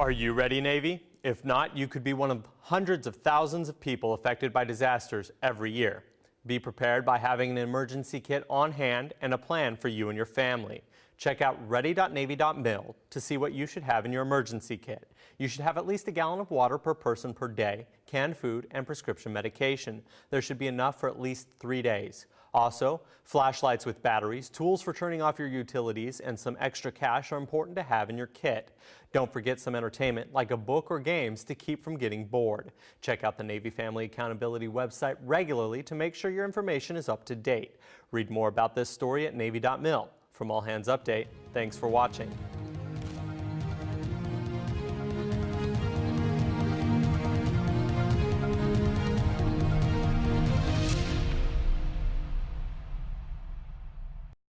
Are you ready, Navy? If not, you could be one of hundreds of thousands of people affected by disasters every year. Be prepared by having an emergency kit on hand and a plan for you and your family. Check out ready.navy.mil to see what you should have in your emergency kit. You should have at least a gallon of water per person per day, canned food, and prescription medication. There should be enough for at least three days. Also, flashlights with batteries, tools for turning off your utilities, and some extra cash are important to have in your kit. Don't forget some entertainment like a book or games to keep from getting bored. Check out the Navy Family Accountability website regularly to make sure your information is up to date. Read more about this story at Navy.mil. From All Hands Update, thanks for watching.